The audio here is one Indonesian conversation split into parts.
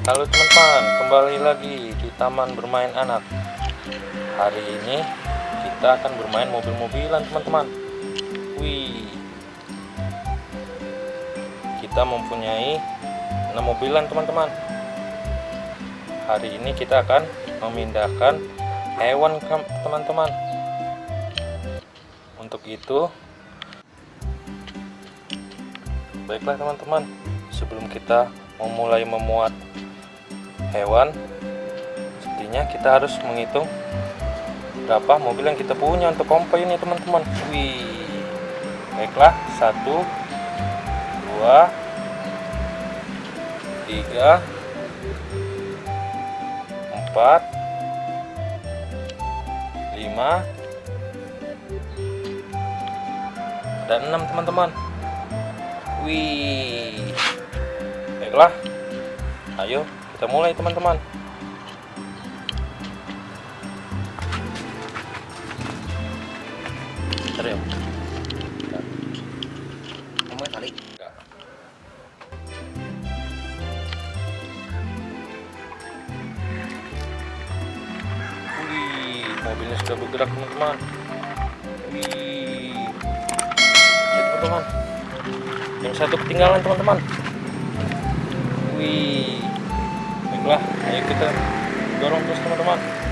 Halo teman-teman, kembali lagi di Taman Bermain Anak. Hari ini kita akan bermain mobil-mobilan teman-teman. Wih, kita mempunyai 6 mobilan teman-teman. Hari ini kita akan memindahkan hewan teman-teman. Untuk itu, baiklah teman-teman, sebelum kita memulai memuat hewan sepertinya kita harus menghitung berapa mobil yang kita punya untuk kompa ini teman-teman. Wih. Baiklah satu dua tiga empat lima dan enam teman-teman. Wih. Baiklah ayo kita mulai teman-teman ya. Wih, mobilnya sudah bergerak teman-teman. Wih, teman-teman. Yang satu ketinggalan teman-teman. Wih, baiklah, ayo kita dorong terus teman-teman.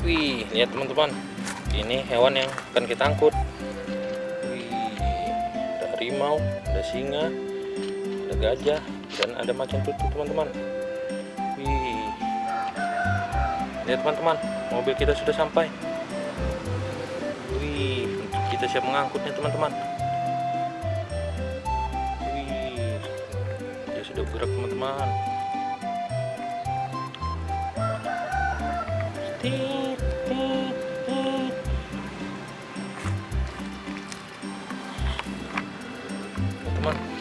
Wih, lihat teman-teman. Ini hewan yang akan kita angkut. Wih, ada harimau, ada singa, ada gajah, dan ada macan tutul teman-teman. Wih. Lihat teman-teman, mobil kita sudah sampai. Wih, kita siap mengangkutnya teman-teman. Wih. Dia sudah bergerak teman-teman. Tit, Teman.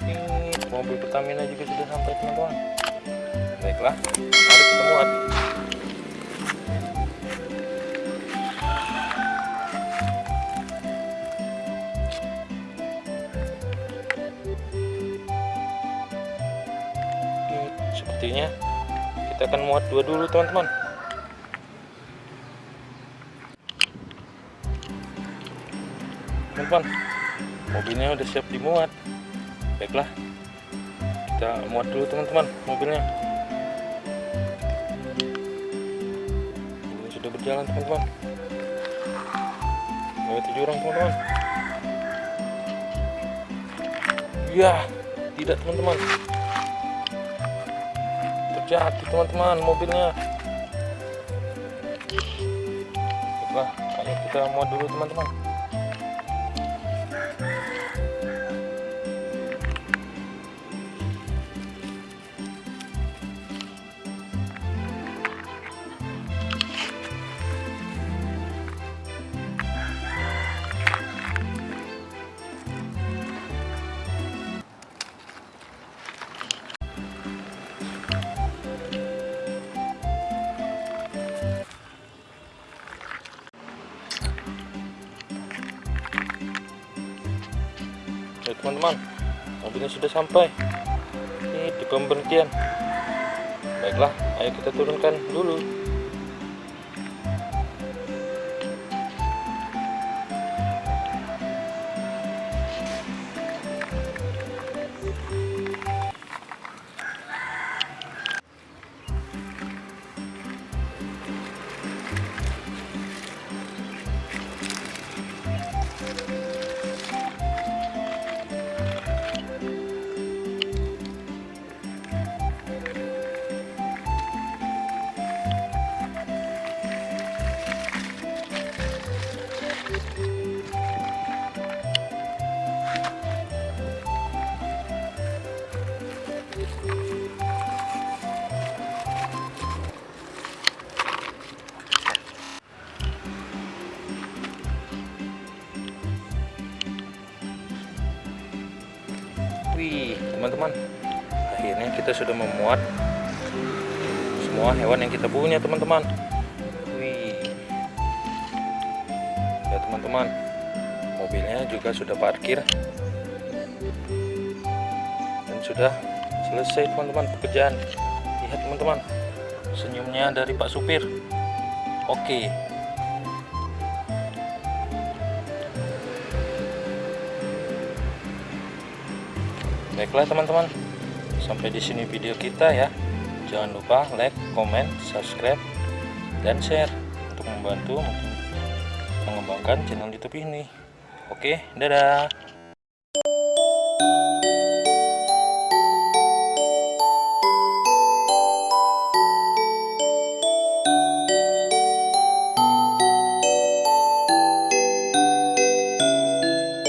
Ini mobil Pertamina juga sudah sampai teman-teman. Baiklah, Sepertinya kita akan muat dua dulu teman-teman. Teman-teman, mobilnya udah siap dimuat. Baiklah kita muat dulu teman-teman mobilnya. Ini sudah berjalan teman-teman. Melewati jurang teman-teman. Ya tidak teman-teman terjatuh teman-teman mobilnya. Baiklah ayo kita muat dulu teman-teman teman-teman, mobilnya sudah sampai di pemberhentian. Baiklah, ayo kita turunkan dulu. Wih, teman-teman, akhirnya kita sudah memuat semua hewan yang kita punya, teman-teman. Wih, ya teman-teman, mobilnya juga sudah parkir dan sudah selesai, teman-teman, pekerjaan. Lihat, teman-teman, senyumnya dari Pak Supir. Oke. Baiklah teman-teman, sampai di sini video kita ya. Jangan lupa like, comment, subscribe, dan share untuk membantu mengembangkan channel YouTube ini. Oke, dadah.